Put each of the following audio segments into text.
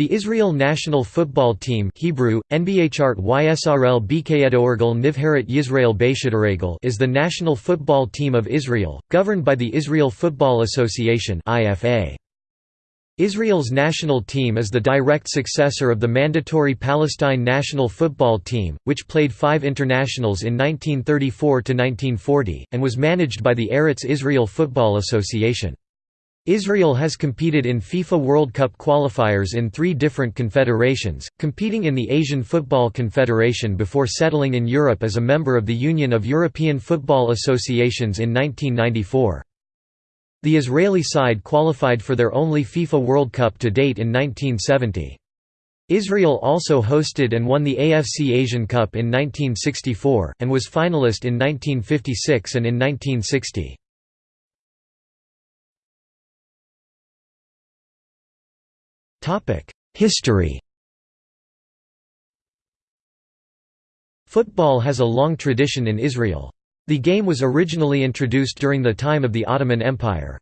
The Israel national football team Hebrew, NBHart YSRL Nivharat Yisrael is the national football team of Israel, governed by the Israel Football Association. Israel's national team is the direct successor of the mandatory Palestine national football team, which played five internationals in 1934–1940, and was managed by the Eretz Israel Football Association. Israel has competed in FIFA World Cup qualifiers in three different confederations, competing in the Asian Football Confederation before settling in Europe as a member of the Union of European Football Associations in 1994. The Israeli side qualified for their only FIFA World Cup to date in 1970. Israel also hosted and won the AFC Asian Cup in 1964, and was finalist in 1956 and in 1960. History Football has a long tradition in Israel. The game was originally introduced during the time of the Ottoman Empire.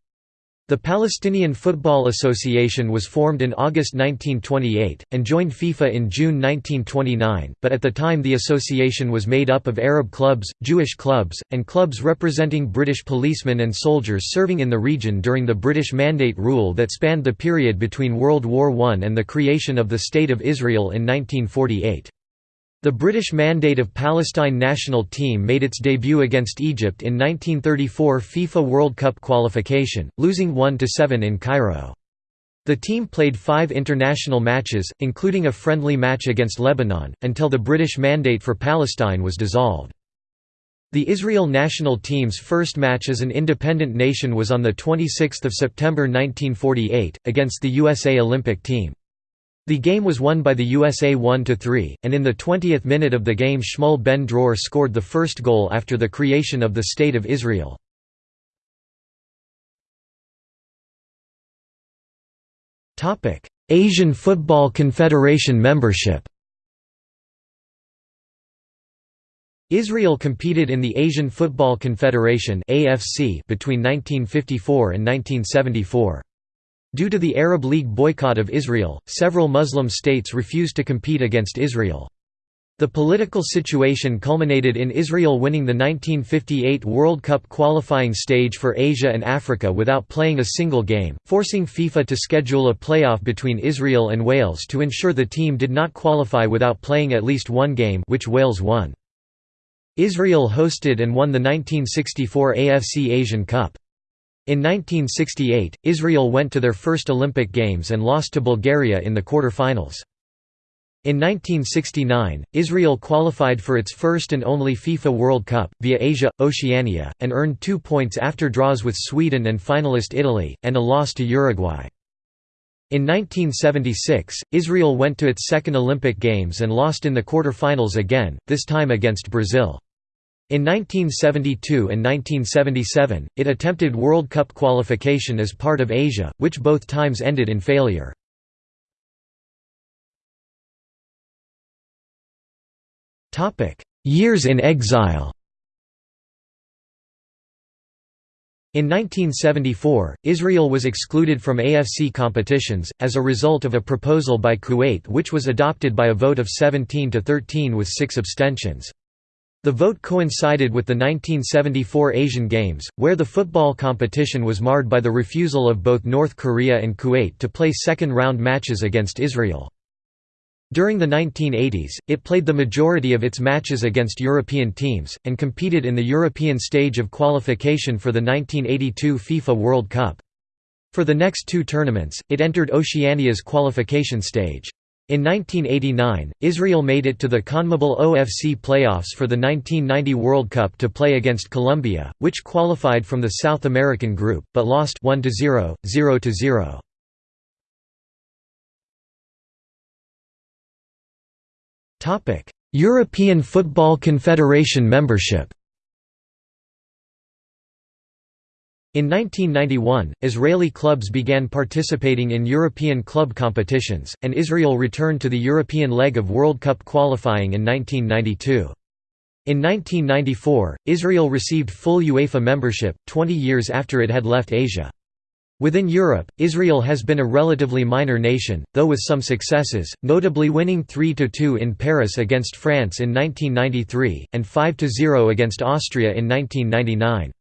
The Palestinian Football Association was formed in August 1928, and joined FIFA in June 1929, but at the time the association was made up of Arab clubs, Jewish clubs, and clubs representing British policemen and soldiers serving in the region during the British Mandate rule that spanned the period between World War I and the creation of the State of Israel in 1948. The British Mandate of Palestine national team made its debut against Egypt in 1934 FIFA World Cup qualification, losing 1–7 in Cairo. The team played five international matches, including a friendly match against Lebanon, until the British Mandate for Palestine was dissolved. The Israel national team's first match as an independent nation was on 26 September 1948, against the USA Olympic team. The game was won by the USA 1–3, and in the 20th minute of the game Shmuel ben Dror scored the first goal after the creation of the State of Israel. Asian Football Confederation membership Israel competed in the Asian Football Confederation between 1954 and 1974. Due to the Arab League boycott of Israel, several Muslim states refused to compete against Israel. The political situation culminated in Israel winning the 1958 World Cup qualifying stage for Asia and Africa without playing a single game, forcing FIFA to schedule a playoff between Israel and Wales to ensure the team did not qualify without playing at least one game which Wales won. Israel hosted and won the 1964 AFC Asian Cup. In 1968, Israel went to their first Olympic Games and lost to Bulgaria in the quarter-finals. In 1969, Israel qualified for its first and only FIFA World Cup, via Asia, Oceania, and earned two points after draws with Sweden and finalist Italy, and a loss to Uruguay. In 1976, Israel went to its second Olympic Games and lost in the quarter-finals again, this time against Brazil. In 1972 and 1977, it attempted World Cup qualification as part of Asia, which both times ended in failure. Years in exile In 1974, Israel was excluded from AFC competitions, as a result of a proposal by Kuwait which was adopted by a vote of 17 to 13 with six abstentions. The vote coincided with the 1974 Asian Games, where the football competition was marred by the refusal of both North Korea and Kuwait to play second-round matches against Israel. During the 1980s, it played the majority of its matches against European teams, and competed in the European stage of qualification for the 1982 FIFA World Cup. For the next two tournaments, it entered Oceania's qualification stage. In 1989, Israel made it to the CONMEBOL OFC playoffs for the 1990 World Cup to play against Colombia, which qualified from the South American group, but lost 1–0, 0–0. European Football Confederation membership In 1991, Israeli clubs began participating in European club competitions, and Israel returned to the European leg of World Cup qualifying in 1992. In 1994, Israel received full UEFA membership, 20 years after it had left Asia. Within Europe, Israel has been a relatively minor nation, though with some successes, notably winning 3–2 in Paris against France in 1993, and 5–0 against Austria in 1999.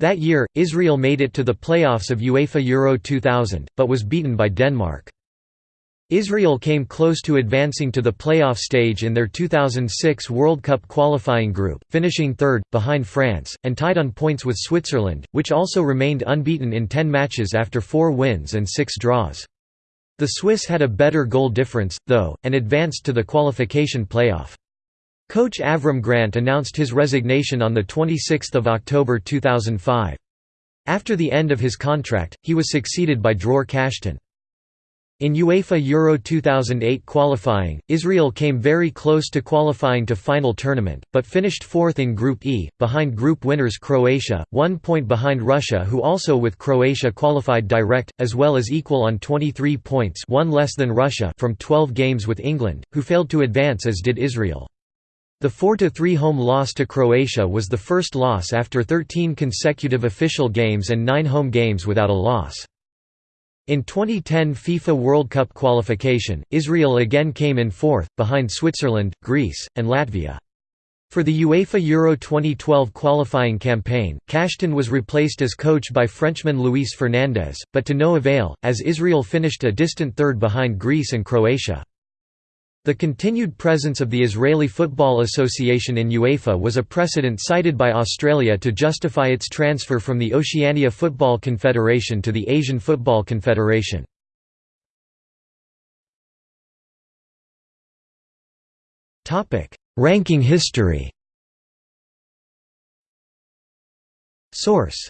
That year, Israel made it to the playoffs of UEFA Euro 2000, but was beaten by Denmark. Israel came close to advancing to the playoff stage in their 2006 World Cup qualifying group, finishing third, behind France, and tied on points with Switzerland, which also remained unbeaten in 10 matches after four wins and six draws. The Swiss had a better goal difference, though, and advanced to the qualification playoff. Coach Avram Grant announced his resignation on 26 October 2005. After the end of his contract, he was succeeded by Dror Kashtan. In UEFA Euro 2008 qualifying, Israel came very close to qualifying to final tournament, but finished fourth in Group E, behind group winners Croatia, one point behind Russia who also with Croatia qualified direct, as well as equal on 23 points one less than Russia from 12 games with England, who failed to advance as did Israel. The 4–3 home loss to Croatia was the first loss after 13 consecutive official games and 9 home games without a loss. In 2010 FIFA World Cup qualification, Israel again came in fourth, behind Switzerland, Greece, and Latvia. For the UEFA Euro 2012 qualifying campaign, Kashtan was replaced as coach by Frenchman Luis Fernandez, but to no avail, as Israel finished a distant third behind Greece and Croatia. The continued presence of the Israeli Football Association in UEFA was a precedent cited by Australia to justify its transfer from the Oceania Football Confederation to the Asian Football Confederation. Ranking history. Source.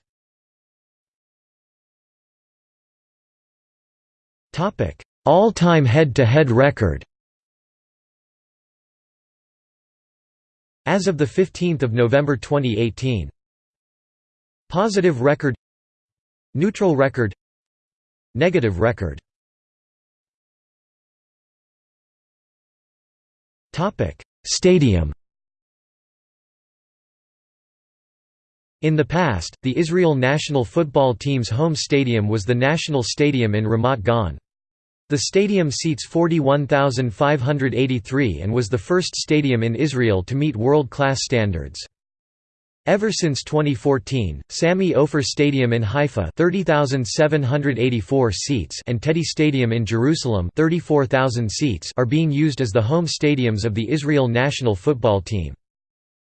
All-time head-to-head record As of 15 November 2018 Positive record. Neutral record. Negative record. Stadium. In the past, the Israel national football team's home stadium was the National Stadium in Ramat Gan. The stadium seats 41,583 and was the first stadium in Israel to meet world-class standards. Ever since 2014, Sami Ofer Stadium in Haifa 30,784 seats and Teddy Stadium in Jerusalem 34,000 seats are being used as the home stadiums of the Israel national football team.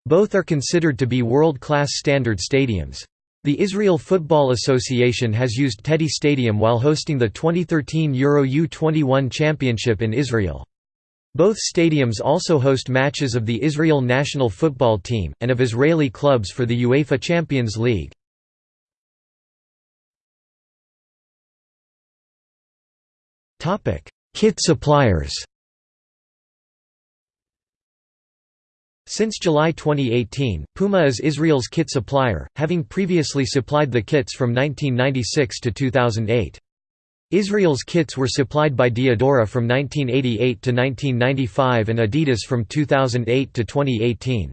Both are considered to be world-class standard stadiums. The Israel Football Association has used Teddy Stadium while hosting the 2013 Euro U21 Championship in Israel. Both stadiums also host matches of the Israel national football team, and of Israeli clubs for the UEFA Champions League. Kit suppliers Since July 2018, Puma is Israel's kit supplier, having previously supplied the kits from 1996 to 2008. Israel's kits were supplied by Diadora from 1988 to 1995 and Adidas from 2008 to 2018.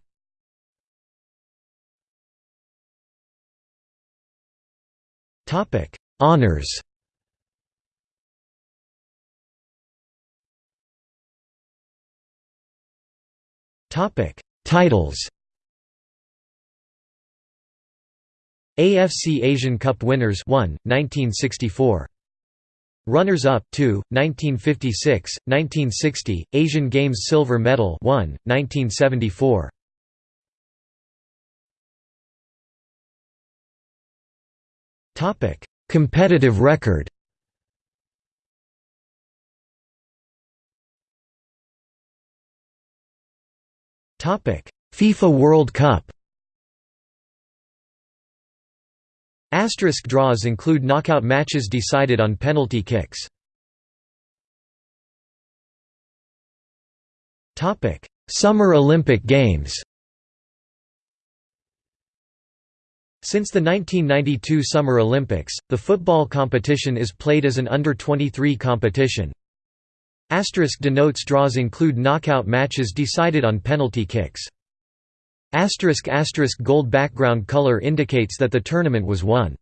Honors Topic: Titles AFC Asian Cup winners 1, 1964. Runners-up 2, 1956, 1960, Asian Games silver medal 1, 1974. Topic: Competitive record. FIFA World Cup. Asterisk draws include knockout matches decided on penalty kicks. Summer Olympic Games. Since the 1992 Summer Olympics, the football competition is played as an under-23 competition, Asterisk denotes draws include knockout matches decided on penalty kicks. Asterisk asterisk gold background color indicates that the tournament was won.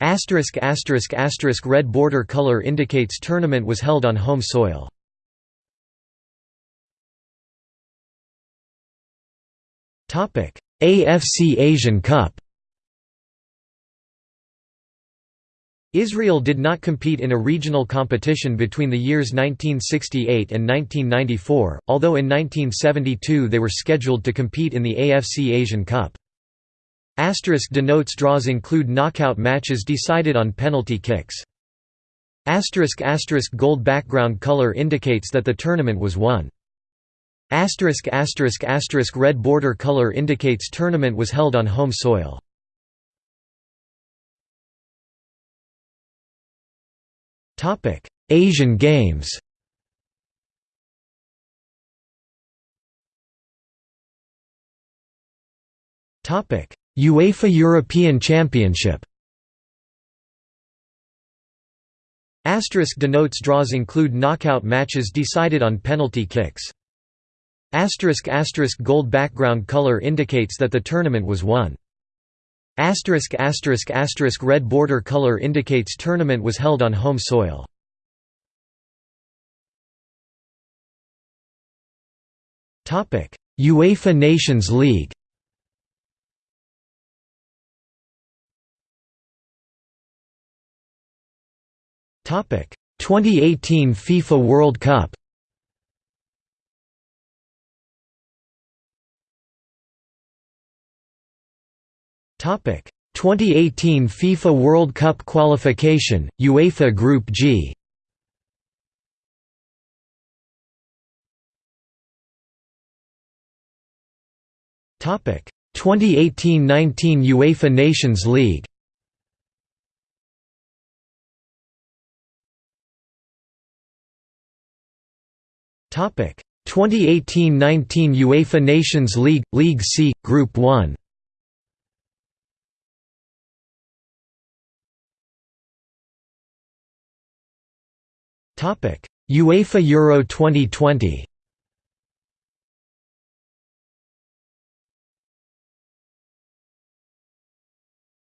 Asterisk asterisk asterisk red border color indicates tournament was held on home soil. AFC Asian Cup. Israel did not compete in a regional competition between the years 1968 and 1994, although in 1972 they were scheduled to compete in the AFC Asian Cup. Asterisk denotes draws include knockout matches decided on penalty kicks. Asterisk asterisk gold background color indicates that the tournament was won. Asterisk asterisk asterisk red border color indicates tournament was held on home soil. Topic: Asian Games. Topic: UEFA European Championship Asterisk denotes draws include knockout matches decided on penalty kicks. Asterisk asterisk gold background color indicates that the tournament was won. Asterisk asterisk asterisk red border color indicates tournament was held on home soil. Topic: UEFA Nations League. Topic: 2018 FIFA World Cup. 2018 FIFA World Cup qualification, UEFA Group G. Topic: 2018-19 UEFA Nations League. Topic: 2018-19 UEFA Nations League League C Group 1. UEFA Euro 2020.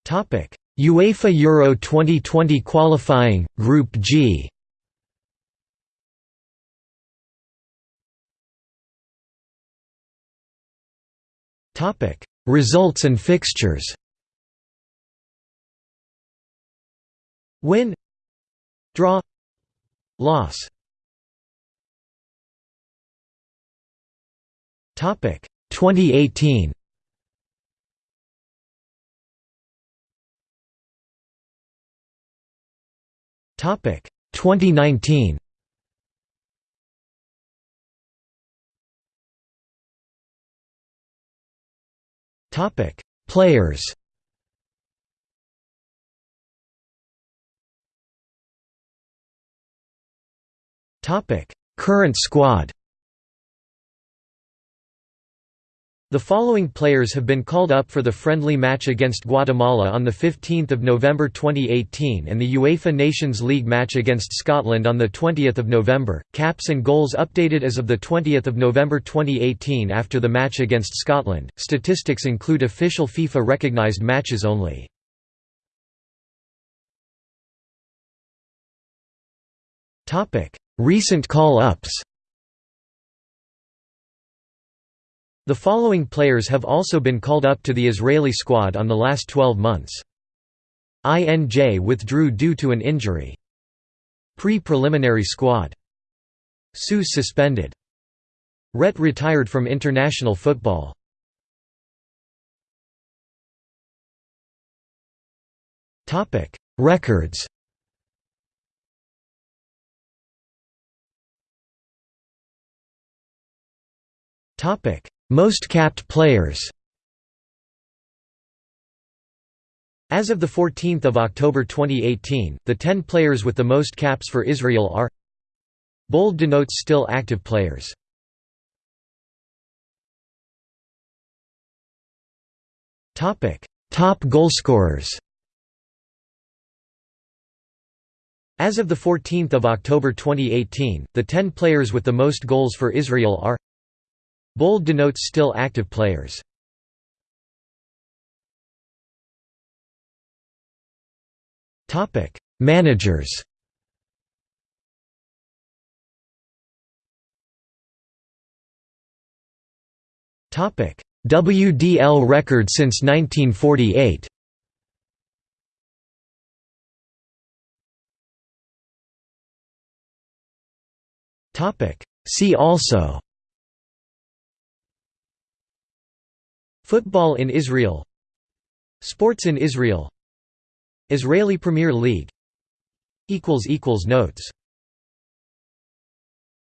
Topic: UEFA Euro 2020 qualifying Group G. Topic: Results and fixtures. Win Draw Loss. Topic 2018 Topic 2019 Topic Players Topic Current squad The following players have been called up for the friendly match against Guatemala on 15 November 2018 and the UEFA Nations League match against Scotland on 20 November. Caps and goals updated as of 20 November 2018 after the match against Scotland. Statistics include official FIFA recognised matches only. Recent call-ups The following players have also been called up to the Israeli squad on the last 12 months. INJ withdrew due to an injury. Pre-preliminary squad. Sous suspended. Ret retired from international football. Records most capped players As of 14 October 2018, the 10 players with the most caps for Israel are Bold denotes still active players. Topic: Top goalscorers. As of 14 October 2018, the 10 players with the most goals for Israel are Bold denotes still active players. Managers. WDL record since 1948 See also Football in Israel. Sports in Israel. Israeli Premier League. Notes